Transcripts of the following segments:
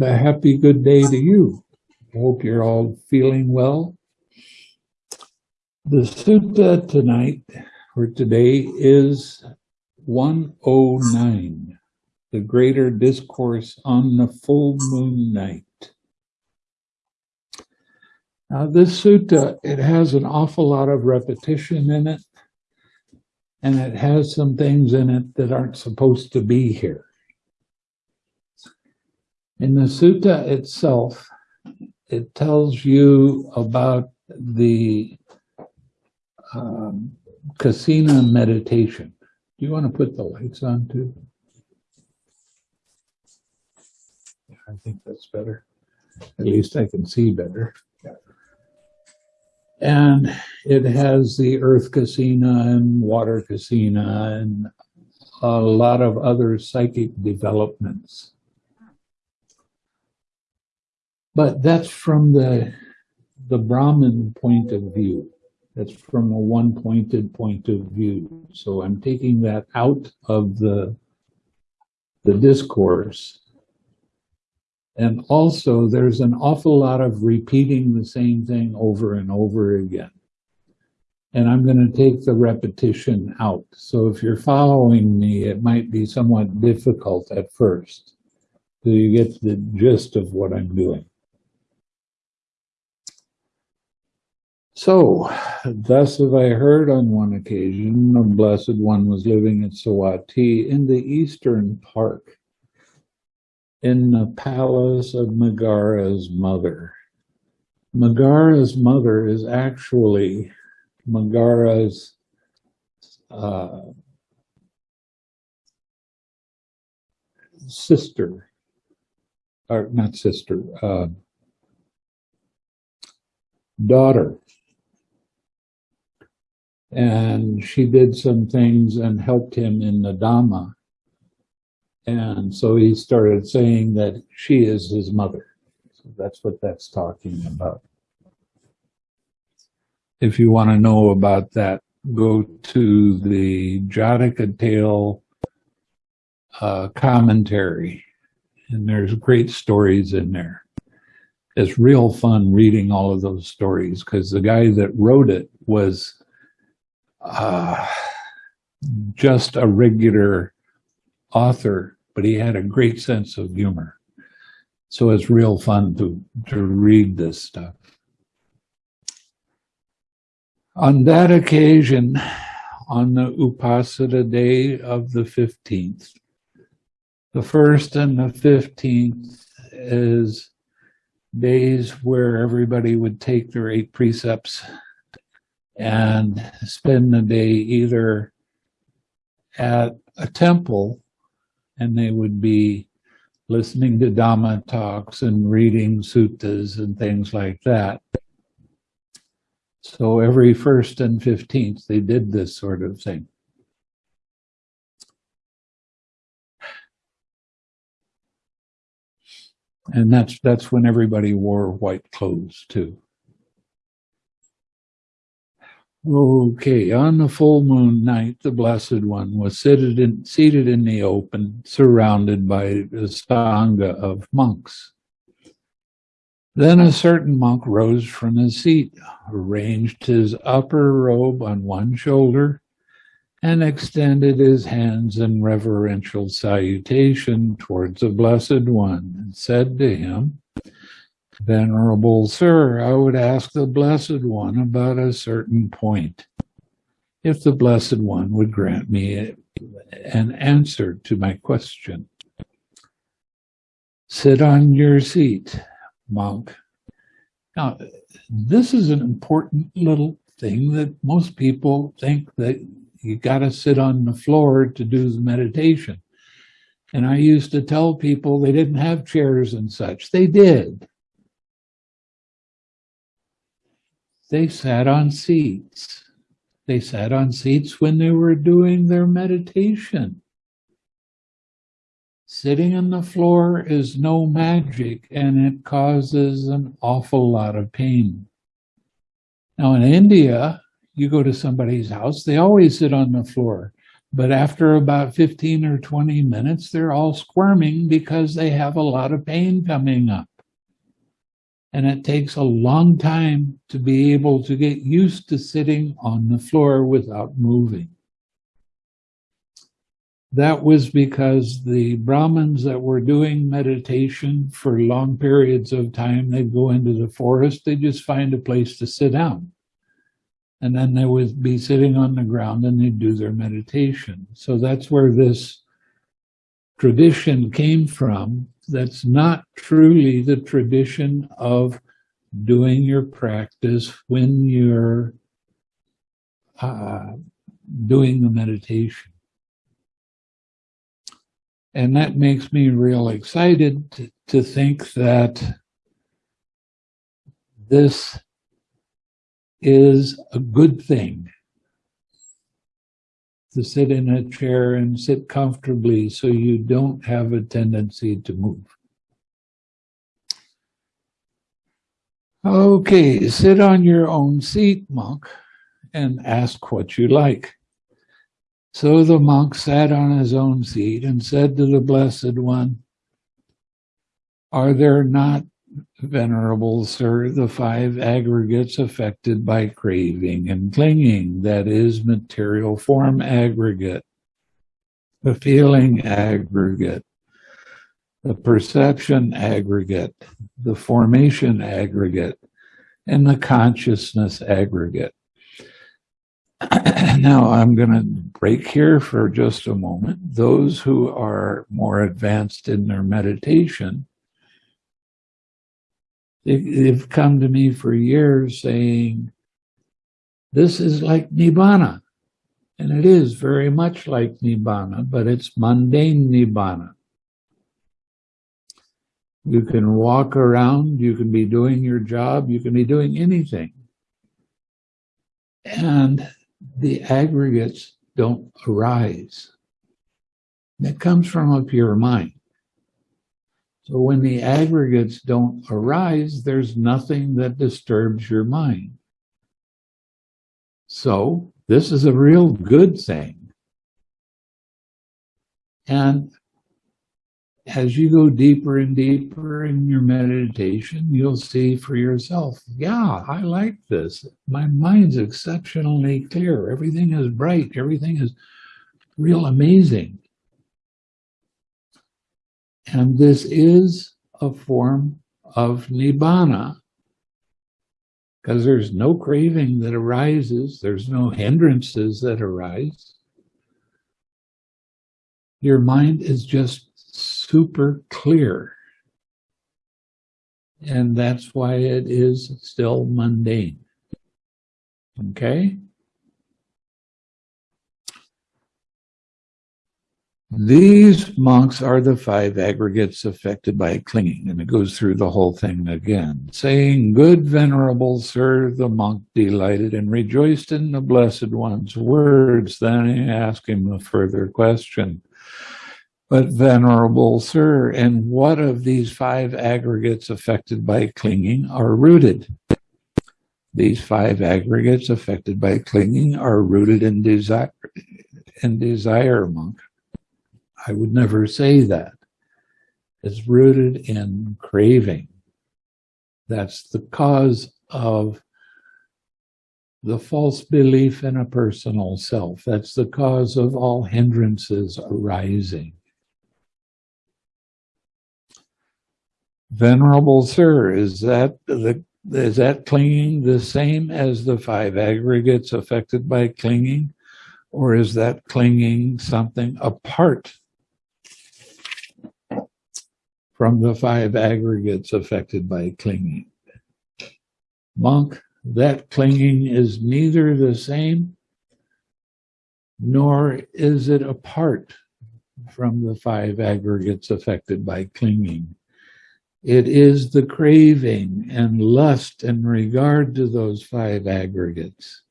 and a happy good day to you. Hope you're all feeling well. The sutta tonight, or today, is 109, the Greater Discourse on the Full Moon Night. Now this sutta, it has an awful lot of repetition in it, and it has some things in it that aren't supposed to be here. In the sutta itself, it tells you about the um, kasina meditation. Do you want to put the lights on too? I think that's better. At least I can see better. And it has the earth kasina and water kasina and a lot of other psychic developments. But that's from the, the Brahmin point of view. That's from a one-pointed point of view. So I'm taking that out of the, the discourse. And also there's an awful lot of repeating the same thing over and over again. And I'm going to take the repetition out. So if you're following me, it might be somewhat difficult at first. So you get the gist of what I'm doing. So, thus have I heard on one occasion, a blessed one was living at Savatthi in the eastern park, in the palace of Migara's mother. Migara's mother is actually Migara's uh, sister, or not sister, uh, daughter and she did some things and helped him in the Dhamma. And so he started saying that she is his mother. So that's what that's talking about. If you want to know about that, go to the Jataka Tale uh, commentary, and there's great stories in there. It's real fun reading all of those stories because the guy that wrote it was uh, just a regular author, but he had a great sense of humor. So it's real fun to, to read this stuff. On that occasion, on the Uposatha day of the 15th, the first and the 15th is days where everybody would take their eight precepts and spend the day either at a temple and they would be listening to Dhamma talks and reading suttas and things like that. So every first and 15th, they did this sort of thing. And that's that's when everybody wore white clothes too. Okay, on the full moon night, the Blessed One was seated in, seated in the open, surrounded by a sangha of monks. Then a certain monk rose from his seat, arranged his upper robe on one shoulder, and extended his hands in reverential salutation towards the Blessed One, and said to him, Venerable Sir, I would ask the Blessed One about a certain point. If the Blessed One would grant me an answer to my question. Sit on your seat, monk. Now, this is an important little thing that most people think that you got to sit on the floor to do the meditation. And I used to tell people they didn't have chairs and such. They did. They sat on seats. They sat on seats when they were doing their meditation. Sitting on the floor is no magic and it causes an awful lot of pain. Now in India, you go to somebody's house, they always sit on the floor. But after about 15 or 20 minutes, they're all squirming because they have a lot of pain coming up. And it takes a long time to be able to get used to sitting on the floor without moving. That was because the Brahmins that were doing meditation for long periods of time, they'd go into the forest, they'd just find a place to sit down. And then they would be sitting on the ground and they'd do their meditation. So that's where this tradition came from. That's not truly the tradition of doing your practice when you're uh, doing the meditation. And that makes me real excited to, to think that this is a good thing to sit in a chair and sit comfortably so you don't have a tendency to move. Okay, sit on your own seat, monk, and ask what you like. So the monk sat on his own seat and said to the Blessed One, Are there not, Venerable Sir, the five aggregates affected by craving and clinging, that is, material form aggregate, the feeling aggregate, the perception aggregate, the formation aggregate, and the consciousness aggregate? now I'm going to break here for just a moment. Those who are more advanced in their meditation, they've come to me for years saying, this is like Nibbana. And it is very much like Nibbana, but it's mundane Nibbana. You can walk around, you can be doing your job, you can be doing anything. And the aggregates don't arise. That comes from a pure mind. So when the aggregates don't arise, there's nothing that disturbs your mind. So this is a real good thing. And as you go deeper and deeper in your meditation, you'll see for yourself, yeah, I like this. My mind's exceptionally clear. Everything is bright. Everything is real amazing. And this is a form of nibbana because there's no craving that arises. There's no hindrances that arise. Your mind is just super clear. And that's why it is still mundane. Okay? These monks are the five aggregates affected by clinging, and it goes through the whole thing again, saying, Good venerable sir, the monk delighted and rejoiced in the blessed one's words. Then he asked him a further question. But venerable sir, and what of these five aggregates affected by clinging are rooted? These five aggregates affected by clinging are rooted in desire, in desire, monk. I would never say that. It's rooted in craving. That's the cause of the false belief in a personal self. That's the cause of all hindrances arising. Venerable Sir, is that the is that clinging the same as the five aggregates affected by clinging? Or is that clinging something apart from the five aggregates affected by clinging? Monk, that clinging is neither the same nor is it apart from the five aggregates affected by clinging. It is the craving and lust in regard to those five aggregates.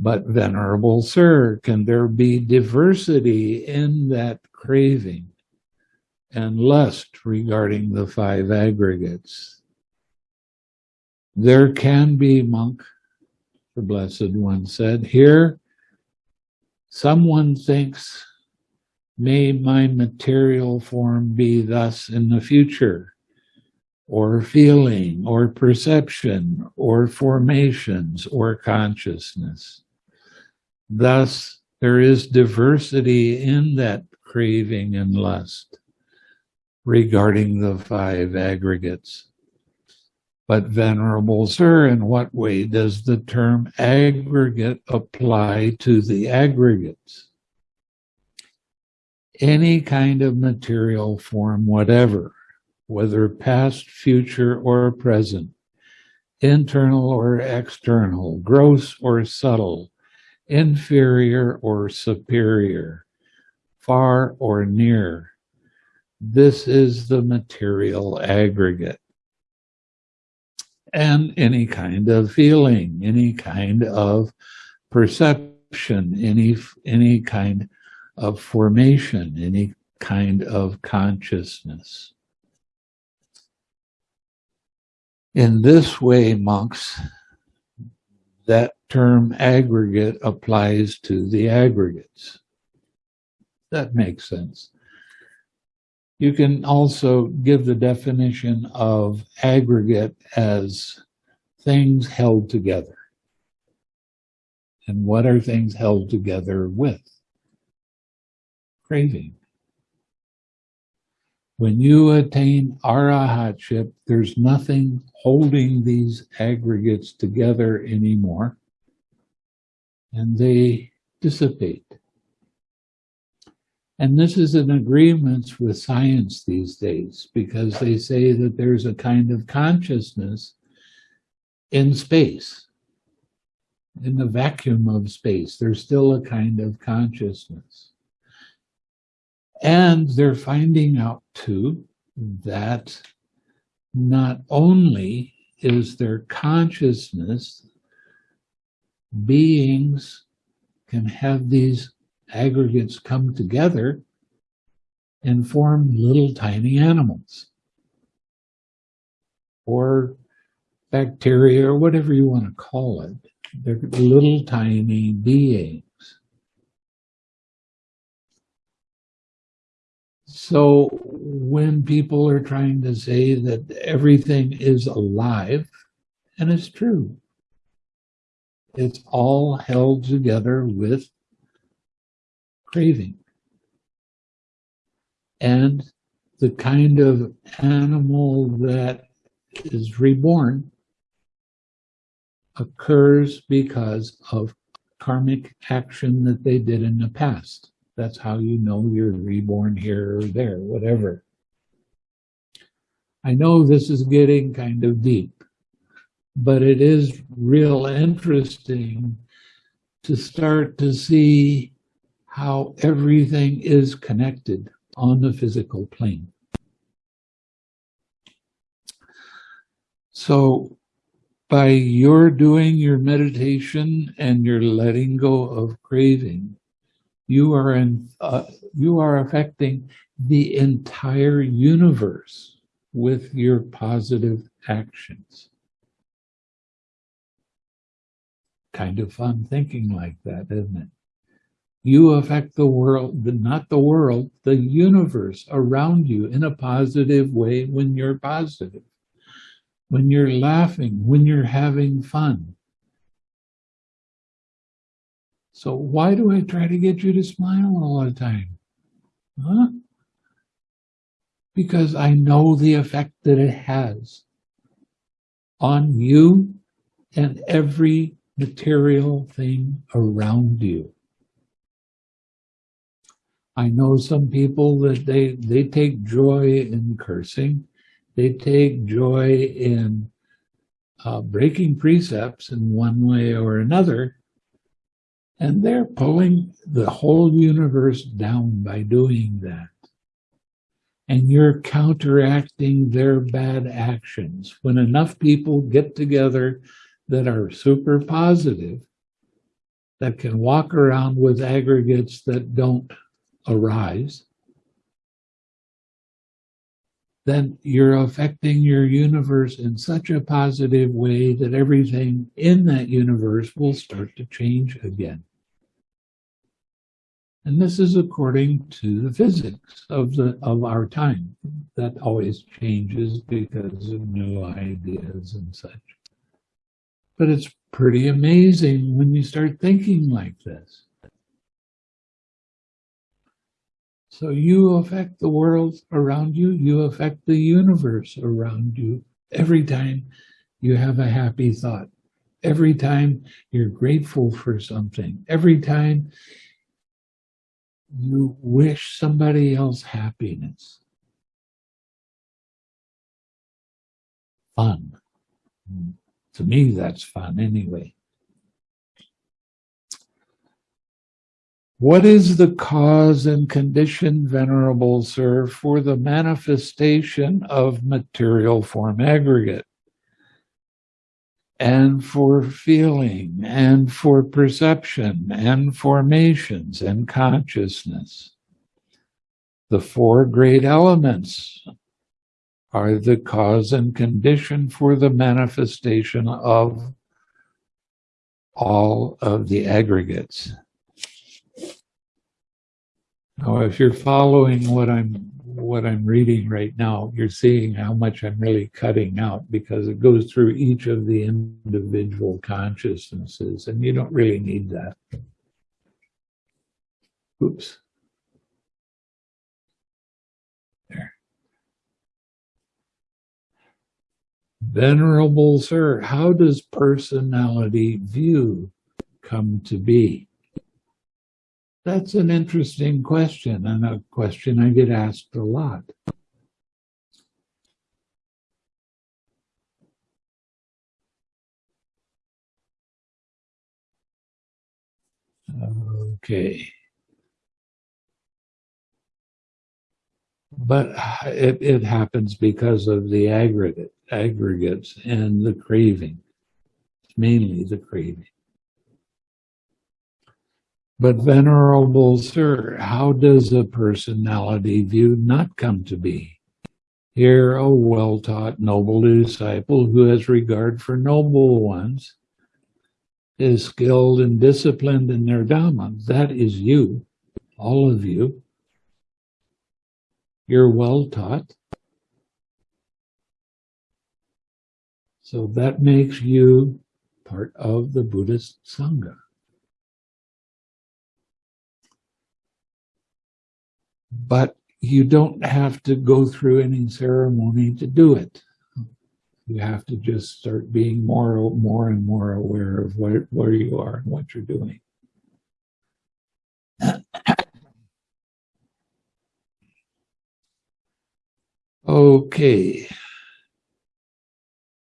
But, Venerable Sir, can there be diversity in that craving and lust regarding the five aggregates? There can be, monk, the Blessed One said. Here, Someone thinks, may my material form be thus in the future, or feeling, or perception, or formations, or consciousness. Thus, there is diversity in that craving and lust regarding the five aggregates. But Venerable Sir, in what way does the term aggregate apply to the aggregates? Any kind of material form, whatever, whether past, future, or present, internal or external, gross or subtle, inferior or superior, far or near. This is the material aggregate. And any kind of feeling, any kind of perception, any, any kind of formation, any kind of consciousness. In this way, monks, that term aggregate applies to the aggregates. That makes sense. You can also give the definition of aggregate as things held together. And what are things held together with? Craving. When you attain arahatship, there's nothing holding these aggregates together anymore, and they dissipate. And this is in agreement with science these days, because they say that there's a kind of consciousness in space, in the vacuum of space. There's still a kind of consciousness. And they're finding out too that not only is there consciousness, beings can have these aggregates come together and form little tiny animals or bacteria or whatever you want to call it. They're little tiny beings. So when people are trying to say that everything is alive, and it's true, it's all held together with craving. And the kind of animal that is reborn occurs because of karmic action that they did in the past. That's how you know you're reborn here or there, whatever. I know this is getting kind of deep, but it is real interesting to start to see how everything is connected on the physical plane. So by your doing your meditation and your letting go of craving, you are in, uh, you are affecting the entire universe with your positive actions. Kind of fun thinking like that, isn't it? You affect the world, not the world, the universe around you in a positive way when you're positive, when you're laughing, when you're having fun. So why do I try to get you to smile all the time? Huh? Because I know the effect that it has on you and every material thing around you. I know some people that they, they take joy in cursing. They take joy in uh, breaking precepts in one way or another. And they're pulling the whole universe down by doing that. And you're counteracting their bad actions. When enough people get together that are super positive, that can walk around with aggregates that don't arise, then you're affecting your universe in such a positive way that everything in that universe will start to change again. And this is according to the physics of the of our time. That always changes because of new ideas and such. But it's pretty amazing when you start thinking like this. So you affect the world around you, you affect the universe around you every time you have a happy thought, every time you're grateful for something, every time you wish somebody else happiness. Fun. To me, that's fun anyway. What is the cause and condition, Venerable Sir, for the manifestation of material form aggregate? And for feeling, and for perception, and formations, and consciousness. The four great elements are the cause and condition for the manifestation of all of the aggregates. Now, if you're following what I'm what I'm reading right now, you're seeing how much I'm really cutting out because it goes through each of the individual consciousnesses, and you don't really need that. Oops. There. Venerable Sir, how does personality view come to be? That's an interesting question and a question I get asked a lot. Okay. But it, it happens because of the aggregate, aggregates and the craving, mainly the craving. But Venerable Sir, how does a personality view not come to be? Here a well-taught noble disciple who has regard for noble ones is skilled and disciplined in their Dhamma. That is you, all of you. You're well taught. So that makes you part of the Buddhist Sangha. But you don't have to go through any ceremony to do it. You have to just start being more, more and more aware of where, where you are and what you're doing. Okay.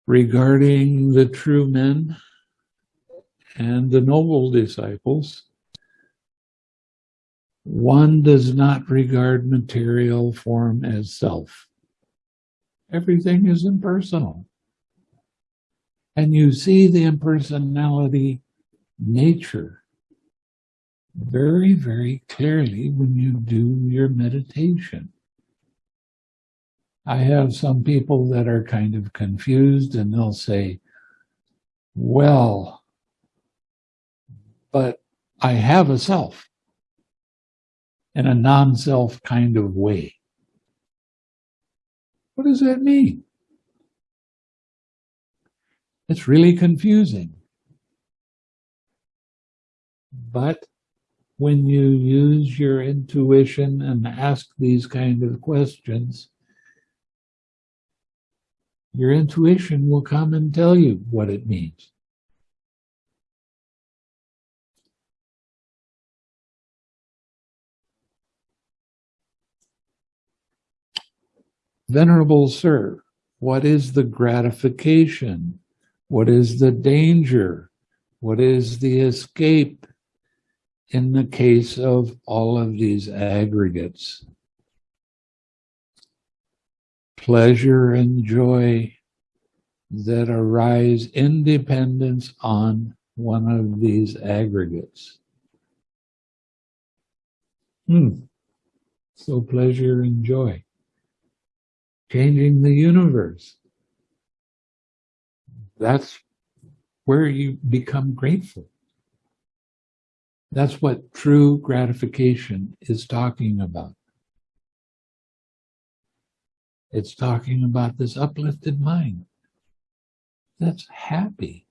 Regarding the true men and the noble disciples, one does not regard material form as self. Everything is impersonal. And you see the impersonality nature very, very clearly when you do your meditation. I have some people that are kind of confused and they'll say, well, but I have a self in a non-self kind of way. What does that mean? It's really confusing. But when you use your intuition and ask these kind of questions, your intuition will come and tell you what it means. Venerable Sir, what is the gratification? What is the danger? What is the escape in the case of all of these aggregates? Pleasure and joy that arise in dependence on one of these aggregates. Hmm. So pleasure and joy changing the universe. That's where you become grateful. That's what true gratification is talking about. It's talking about this uplifted mind that's happy,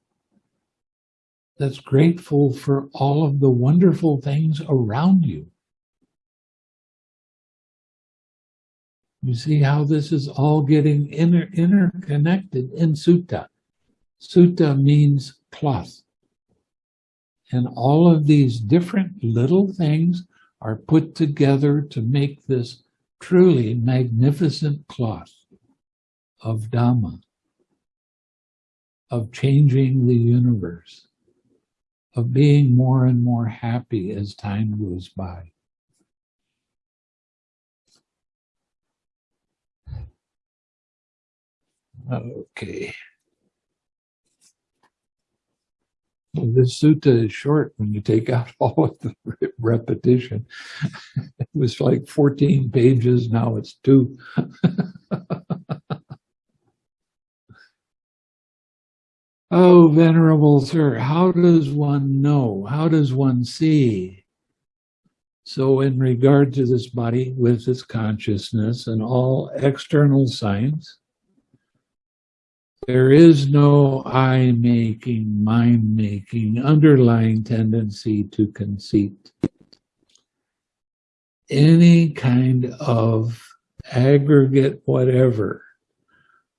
that's grateful for all of the wonderful things around you. You see how this is all getting inter interconnected in sutta. Sutta means cloth. And all of these different little things are put together to make this truly magnificent cloth of Dhamma, of changing the universe, of being more and more happy as time goes by. Okay. This sutta is short when you take out all of the repetition. It was like 14 pages, now it's two. Oh, Venerable Sir, how does one know? How does one see? So in regard to this body with its consciousness and all external signs, there is no I making, mind making, underlying tendency to conceit. Any kind of aggregate whatever,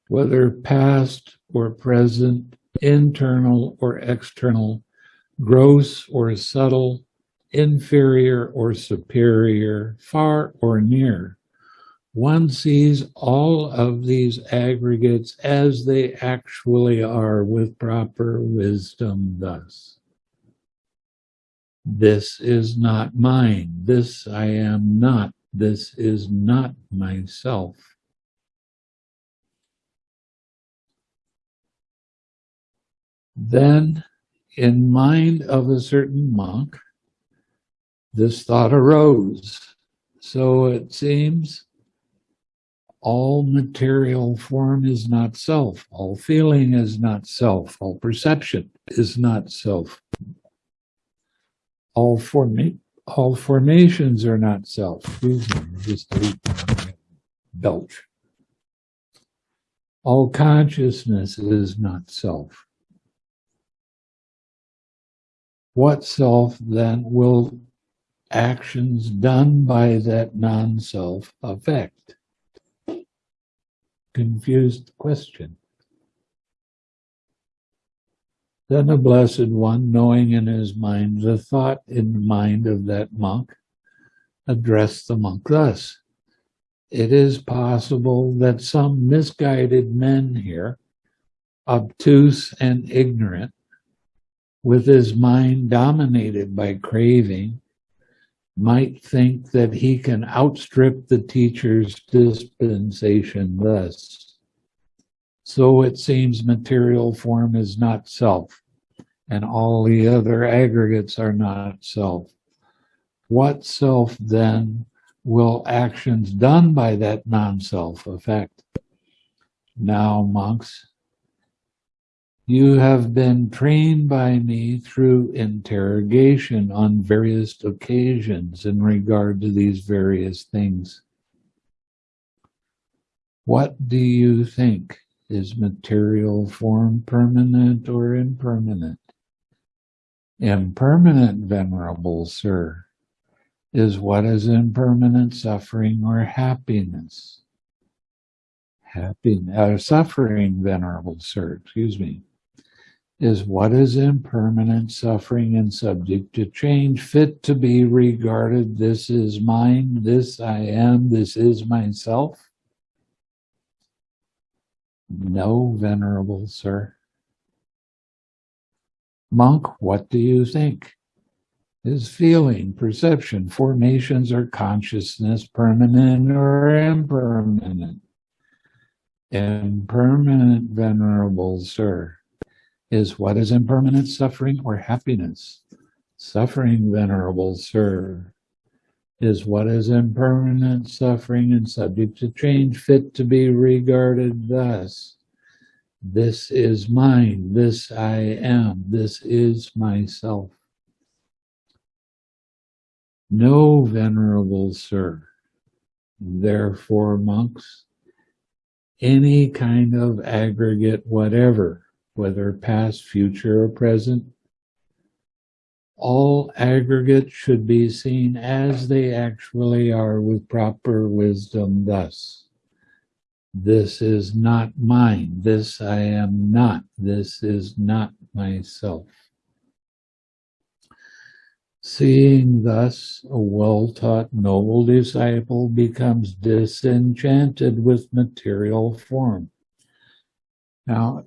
whether past or present, internal or external, gross or subtle, inferior or superior, far or near, one sees all of these aggregates as they actually are with proper wisdom thus. This is not mine. This I am not. This is not myself. Then, in mind of a certain monk, this thought arose. So it seems all material form is not self, all feeling is not self, all perception is not self. All forma- all formations are not self. Belch. All consciousness is not self. What self then will actions done by that non-self affect? Confused question. Then the Blessed One, knowing in his mind the thought in the mind of that monk, addressed the monk thus It is possible that some misguided men here, obtuse and ignorant, with his mind dominated by craving, might think that he can outstrip the teacher's dispensation thus. So it seems material form is not self, and all the other aggregates are not self. What self then will actions done by that non-self affect? Now, monks, you have been trained by me through interrogation on various occasions in regard to these various things. What do you think? Is material form permanent or impermanent? Impermanent, venerable sir, is what is impermanent suffering or happiness. Happy, uh, suffering, venerable sir, excuse me is what is impermanent, suffering, and subject to change, fit to be regarded, this is mine, this I am, this is myself? No, venerable sir. Monk, what do you think? Is feeling, perception, formations, or consciousness permanent or impermanent? Impermanent, venerable sir is what is impermanent suffering or happiness? Suffering, venerable sir, is what is impermanent suffering and subject to change, fit to be regarded thus. This is mine, this I am, this is myself. No, venerable sir. Therefore, monks, any kind of aggregate, whatever, whether past, future, or present, all aggregates should be seen as they actually are with proper wisdom thus. This is not mine. This I am not. This is not myself. Seeing thus, a well-taught noble disciple becomes disenchanted with material form. Now,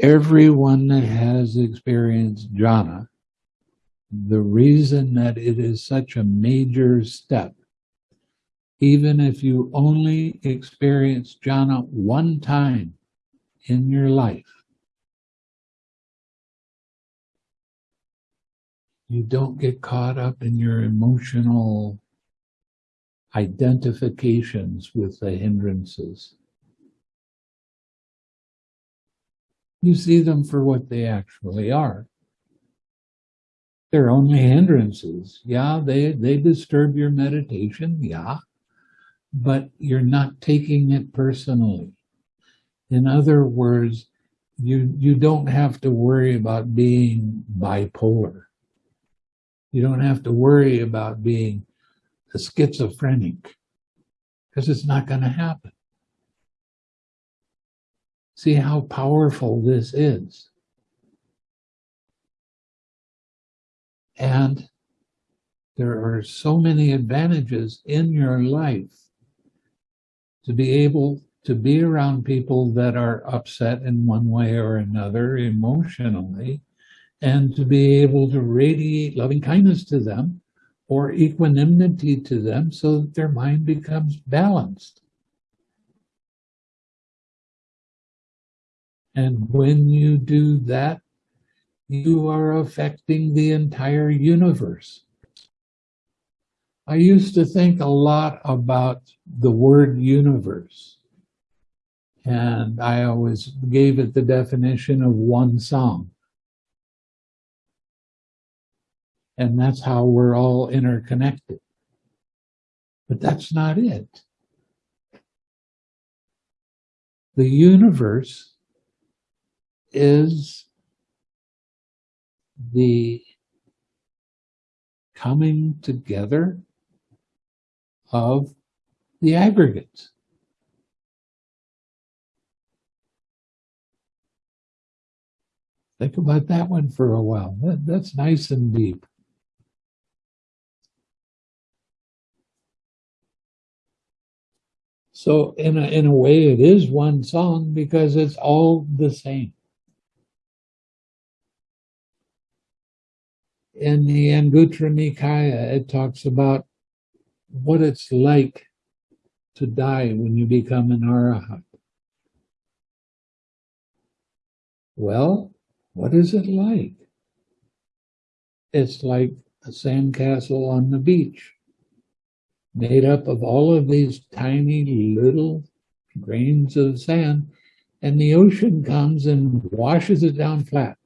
everyone has experienced jhana, the reason that it is such a major step, even if you only experience jhana one time in your life, you don't get caught up in your emotional identifications with the hindrances. You see them for what they actually are. They're only hindrances. Yeah, they, they disturb your meditation. Yeah. But you're not taking it personally. In other words, you, you don't have to worry about being bipolar you don't have to worry about being a schizophrenic because it's not going to happen. See how powerful this is. And there are so many advantages in your life to be able to be around people that are upset in one way or another emotionally and to be able to radiate loving kindness to them or equanimity to them so that their mind becomes balanced. And when you do that, you are affecting the entire universe. I used to think a lot about the word universe. And I always gave it the definition of one song. And that's how we're all interconnected. But that's not it. The universe is the coming together of the aggregates. Think about that one for a while. That, that's nice and deep. So in a, in a way, it is one song because it's all the same. In the Anguttara Nikaya, it talks about what it's like to die when you become an arahat. Well, what is it like? It's like a sandcastle on the beach made up of all of these tiny little grains of sand, and the ocean comes and washes it down flat.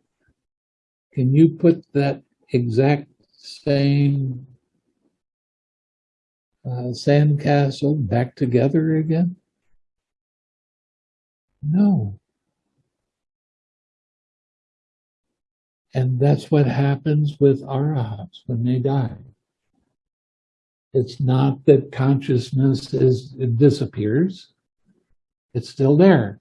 Can you put that exact same uh, sandcastle back together again? No. And that's what happens with arahats when they die. It's not that consciousness is it disappears. It's still there.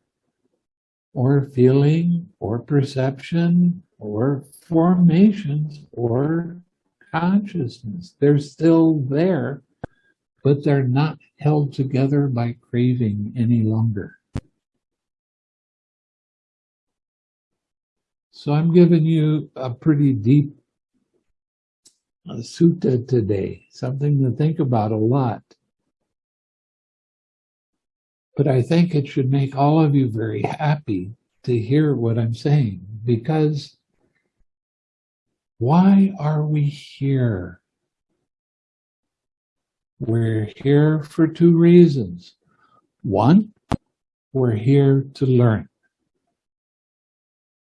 Or feeling, or perception, or formations, or consciousness. They're still there, but they're not held together by craving any longer. So I'm giving you a pretty deep a sutta today, something to think about a lot. But I think it should make all of you very happy to hear what I'm saying because why are we here? We're here for two reasons. One, we're here to learn.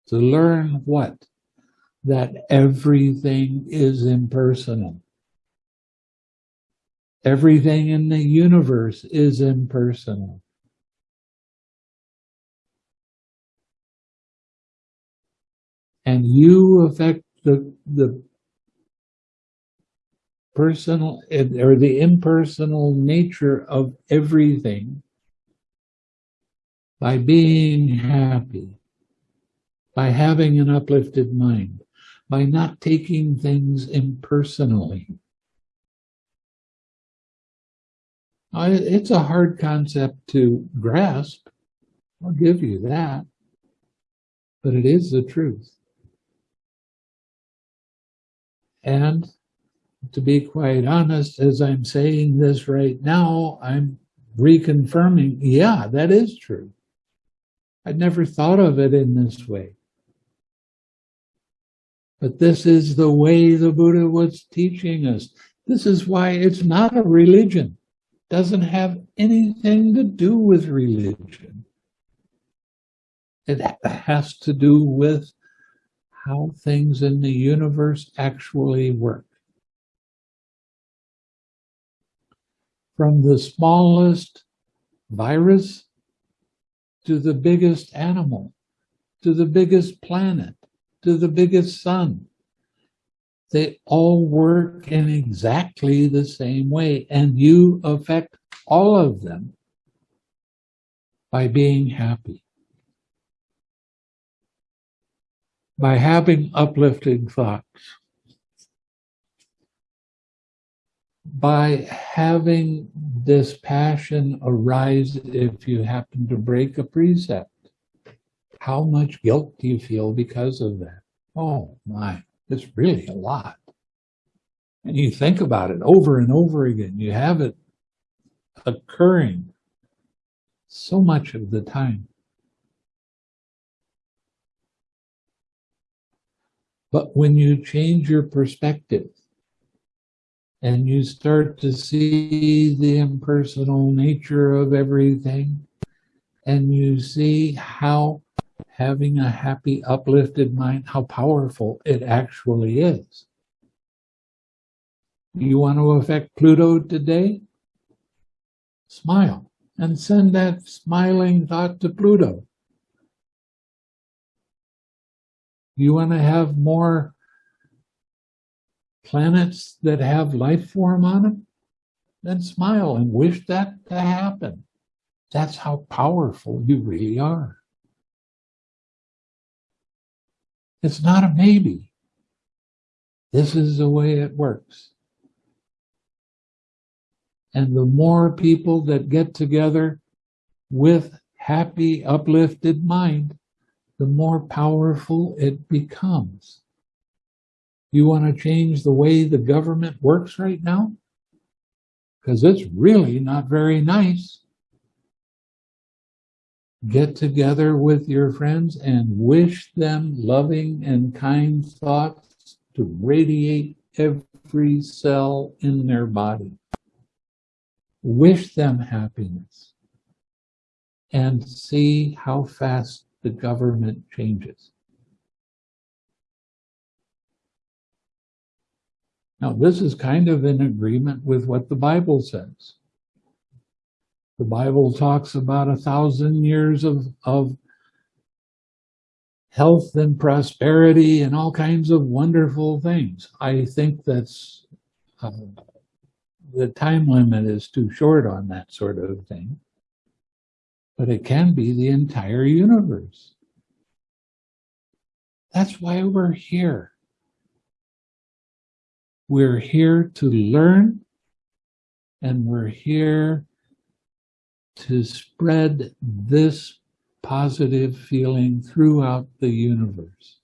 To learn what? that everything is impersonal. Everything in the universe is impersonal. And you affect the, the personal or the impersonal nature of everything by being happy, by having an uplifted mind, by not taking things impersonally. It's a hard concept to grasp. I'll give you that. But it is the truth. And to be quite honest, as I'm saying this right now, I'm reconfirming, yeah, that is true. I'd never thought of it in this way. But this is the way the Buddha was teaching us. This is why it's not a religion. It doesn't have anything to do with religion. It has to do with how things in the universe actually work. From the smallest virus to the biggest animal, to the biggest planet, to the biggest sun. They all work in exactly the same way, and you affect all of them by being happy. By having uplifting thoughts. By having this passion arise if you happen to break a precept. How much guilt do you feel because of that? Oh my, it's really a lot. And you think about it over and over again. You have it occurring so much of the time. But when you change your perspective and you start to see the impersonal nature of everything, and you see how having a happy, uplifted mind, how powerful it actually is. You want to affect Pluto today? Smile and send that smiling thought to Pluto. You want to have more planets that have life form on them? Then smile and wish that to happen. That's how powerful you really are. It's not a maybe. This is the way it works. And the more people that get together with happy, uplifted mind, the more powerful it becomes. You want to change the way the government works right now? Because it's really not very nice get together with your friends and wish them loving and kind thoughts to radiate every cell in their body. Wish them happiness and see how fast the government changes. Now, this is kind of in agreement with what the Bible says. The Bible talks about a thousand years of, of health and prosperity and all kinds of wonderful things. I think that's uh, the time limit is too short on that sort of thing. But it can be the entire universe. That's why we're here. We're here to learn and we're here to spread this positive feeling throughout the universe.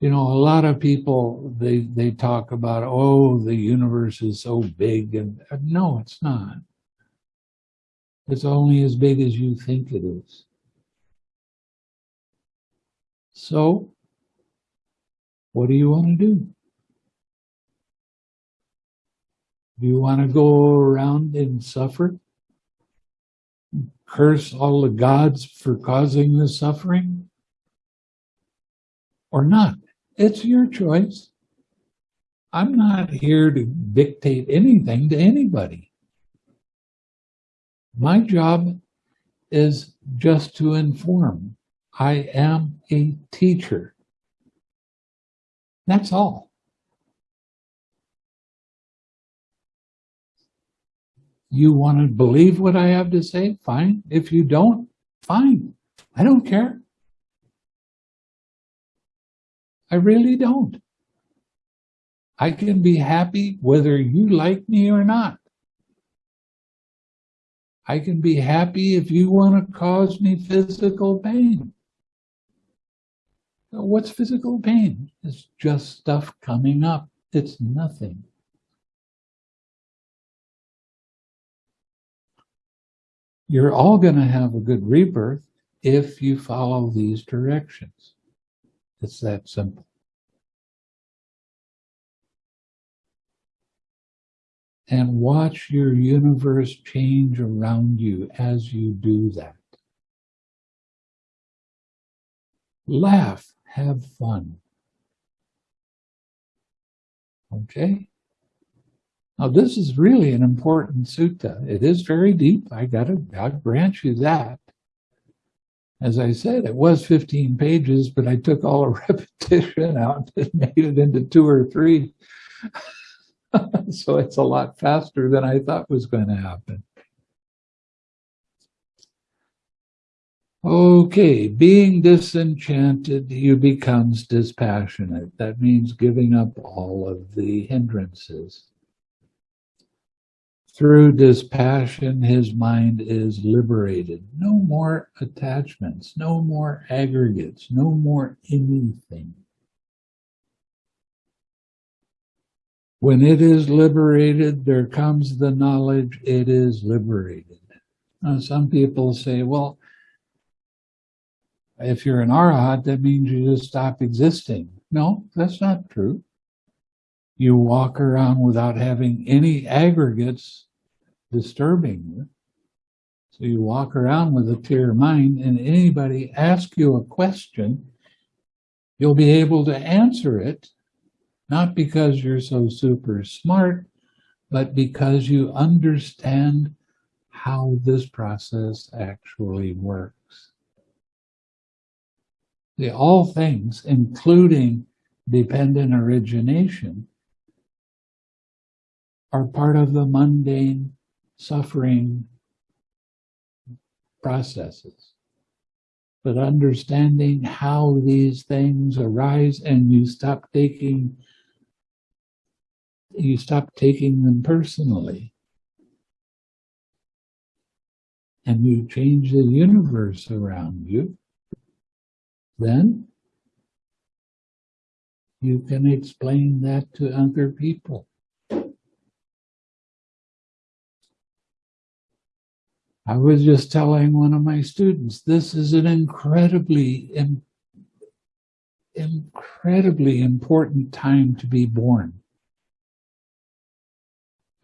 You know, a lot of people, they, they talk about, oh, the universe is so big. And uh, no, it's not. It's only as big as you think it is. So, what do you want to do? Do you want to go around and suffer? Curse all the gods for causing the suffering? or not. It's your choice. I'm not here to dictate anything to anybody. My job is just to inform. I am a teacher. That's all. You want to believe what I have to say? Fine. If you don't, fine. I don't care. I really don't. I can be happy whether you like me or not. I can be happy if you want to cause me physical pain. What's physical pain? It's just stuff coming up. It's nothing. You're all going to have a good rebirth if you follow these directions. It's that simple. And watch your universe change around you as you do that. Laugh, have fun. Okay? Now, this is really an important sutta. It is very deep. I gotta, I'll grant you that. As I said, it was 15 pages, but I took all the repetition out and made it into two or three. so it's a lot faster than I thought was going to happen. Okay, being disenchanted, you becomes dispassionate. That means giving up all of the hindrances. Through dispassion, his mind is liberated. No more attachments, no more aggregates, no more anything. When it is liberated, there comes the knowledge it is liberated. Now, some people say, well, if you're an arahat, that means you just stop existing. No, that's not true. You walk around without having any aggregates disturbing you. So you walk around with a clear mind and anybody ask you a question, you'll be able to answer it not because you're so super smart, but because you understand how this process actually works. The all things, including dependent origination, are part of the mundane suffering processes. But understanding how these things arise and you stop taking you stop taking them personally. And you change the universe around you, then you can explain that to other people. I was just telling one of my students, this is an incredibly, incredibly important time to be born.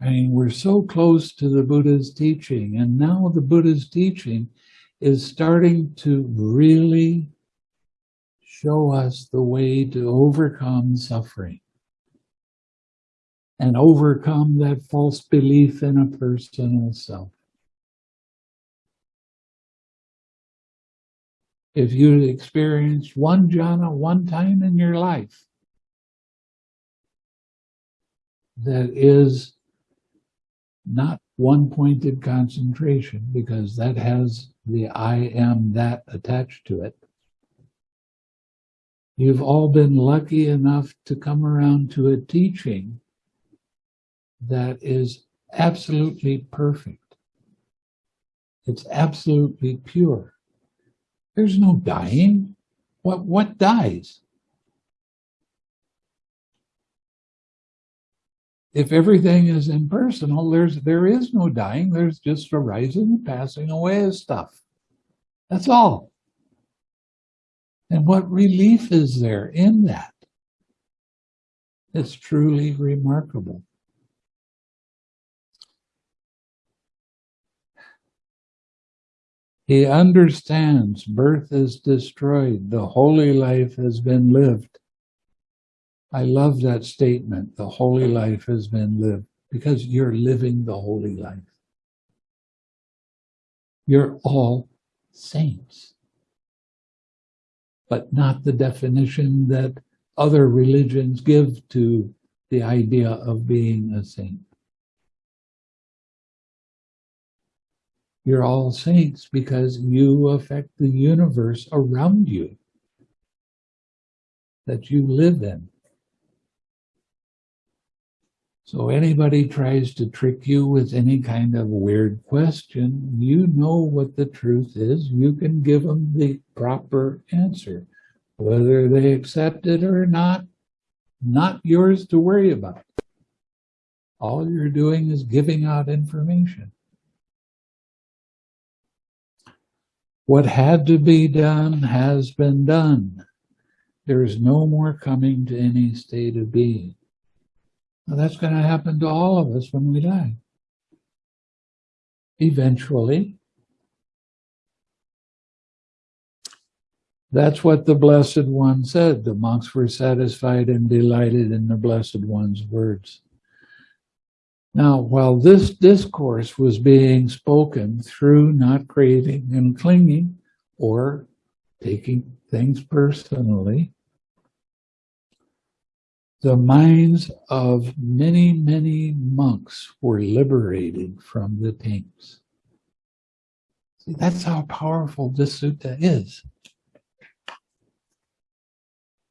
I mean, we're so close to the Buddha's teaching, and now the Buddha's teaching is starting to really show us the way to overcome suffering and overcome that false belief in a personal self. If you experienced one jhana one time in your life, that is not one pointed concentration because that has the I am that attached to it. You've all been lucky enough to come around to a teaching that is absolutely perfect. It's absolutely pure. There's no dying. What, what dies? If everything is impersonal, there's there is no dying. There's just a rising and passing away of stuff. That's all. And what relief is there in that? It's truly remarkable. He understands birth is destroyed. The holy life has been lived. I love that statement. The holy life has been lived because you're living the holy life. You're all saints, but not the definition that other religions give to the idea of being a saint. You're all saints because you affect the universe around you that you live in. So anybody tries to trick you with any kind of weird question, you know what the truth is. You can give them the proper answer. Whether they accept it or not, not yours to worry about. All you're doing is giving out information. What had to be done has been done. There is no more coming to any state of being. Now, that's going to happen to all of us when we die. Eventually. That's what the Blessed One said. The monks were satisfied and delighted in the Blessed One's words. Now, while this discourse was being spoken through not craving and clinging or taking things personally, the minds of many, many monks were liberated from the taints. See, that's how powerful this sutta is.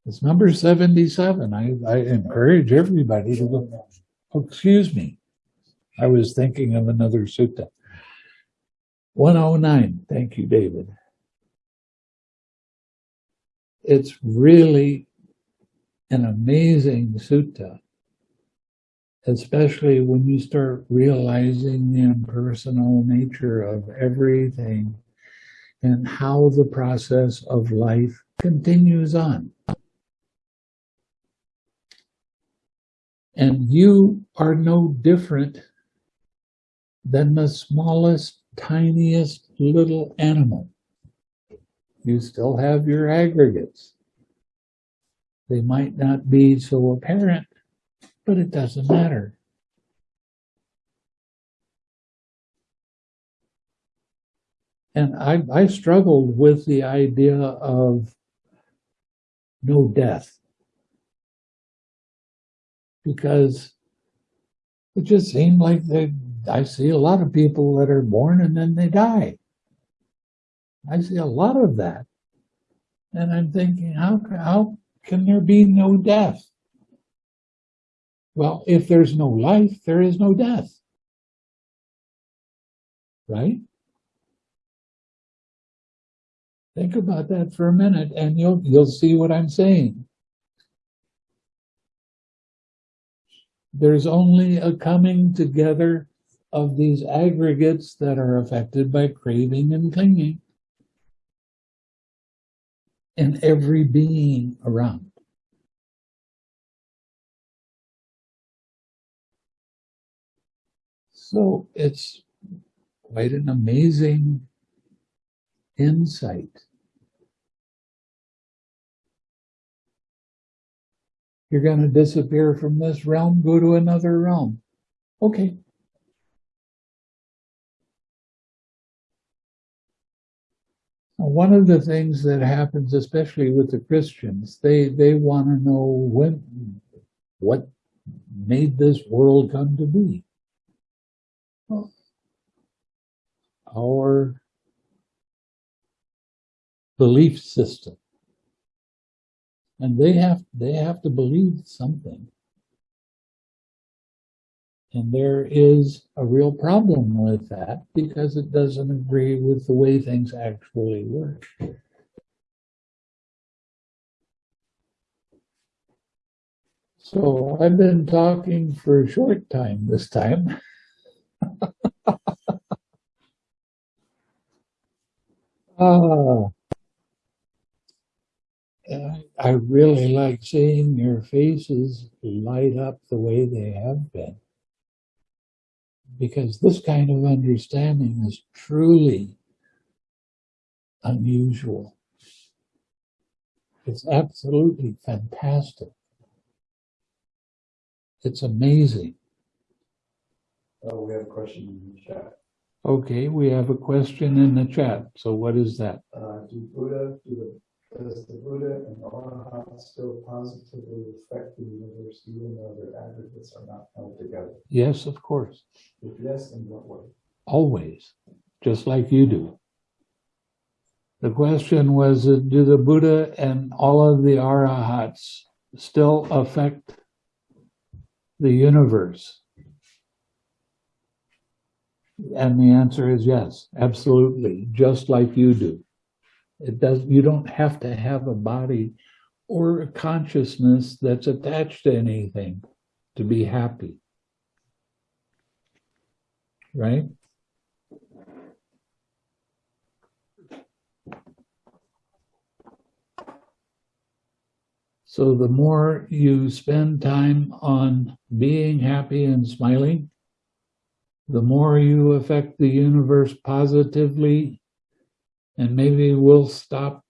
It's number 77. I, I encourage everybody to go. Oh, excuse me. I was thinking of another sutta. 109. Thank you, David. It's really an amazing sutta, especially when you start realizing the impersonal nature of everything and how the process of life continues on. And you are no different than the smallest, tiniest little animal. You still have your aggregates. They might not be so apparent, but it doesn't matter. And I, I struggled with the idea of no death because it just seemed like they, I see a lot of people that are born and then they die. I see a lot of that. And I'm thinking, how, how can there be no death? Well, if there's no life, there is no death. Right? Think about that for a minute and you'll you'll see what I'm saying. There's only a coming together of these aggregates that are affected by craving and clinging in every being around. So it's quite an amazing insight. You're going to disappear from this realm, go to another realm. Okay. One of the things that happens, especially with the Christians, they, they want to know when, what made this world come to be. Well, our belief system and they have they have to believe something and there is a real problem with that because it doesn't agree with the way things actually work. So i've been talking for a short time this time. Ah. I really like seeing your faces light up the way they have been. Because this kind of understanding is truly unusual. It's absolutely fantastic. It's amazing. Oh, we have a question in the chat. Okay, we have a question in the chat. So what is that? Uh, do Buddha, do the, does the Buddha and the Arahat still positively affect the universe even though their aggregates are not held together? Yes, of course, If yes, in what way? always, just like you do. The question was, do the Buddha and all of the arahats still affect the universe? And the answer is yes, absolutely, just like you do. It does, you don't have to have a body or a consciousness that's attached to anything to be happy. Right? So the more you spend time on being happy and smiling, the more you affect the universe positively, and maybe we'll stop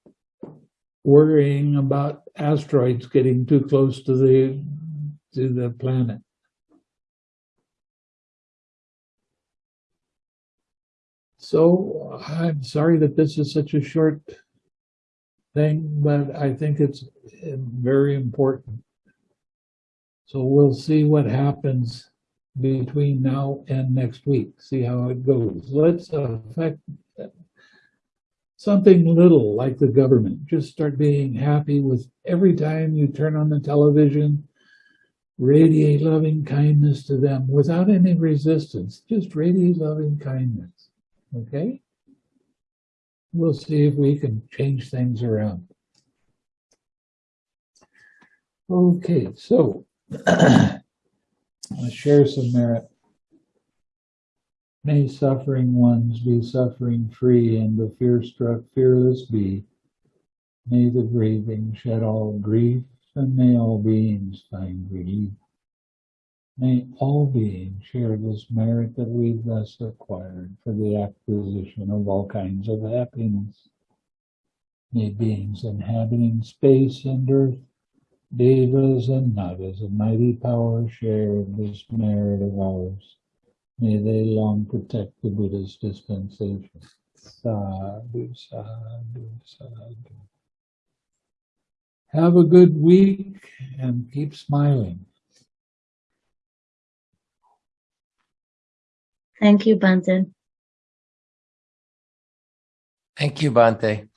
worrying about asteroids getting too close to the to the planet. So I'm sorry that this is such a short thing, but I think it's uh, very important. So we'll see what happens between now and next week, see how it goes. Let's affect something little like the government. Just start being happy with every time you turn on the television, radiate loving kindness to them without any resistance. Just radiate loving kindness. Okay? We'll see if we can change things around. Okay, so I'll share some merit. May suffering ones be suffering free and the fear struck fearless be. May the grieving shed all grief and may all beings find relief. May all beings share this merit that we've thus acquired for the acquisition of all kinds of happiness. May beings inhabiting space and earth, devas and nagas of mighty power share this merit of ours. May they long protect the Buddha's dispensation. Sadhu, sadhu, sadhu. Have a good week and keep smiling. Thank you, Bhante. Thank you, Bhante.